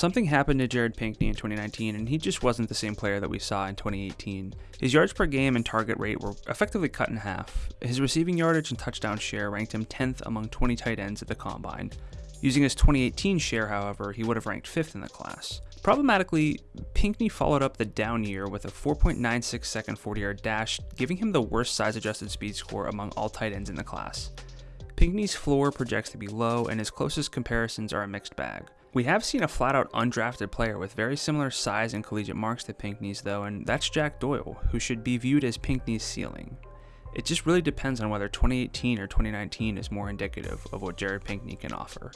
Something happened to Jared Pinkney in 2019, and he just wasn't the same player that we saw in 2018. His yards per game and target rate were effectively cut in half. His receiving yardage and touchdown share ranked him 10th among 20 tight ends at the combine. Using his 2018 share, however, he would have ranked 5th in the class. Problematically, Pinkney followed up the down year with a 4.96 second 40 yard dash, giving him the worst size adjusted speed score among all tight ends in the class. Pinkney's floor projects to be low, and his closest comparisons are a mixed bag. We have seen a flat out undrafted player with very similar size and collegiate marks to Pinkney's, though, and that's Jack Doyle, who should be viewed as Pinkney's ceiling. It just really depends on whether 2018 or 2019 is more indicative of what Jared Pinkney can offer.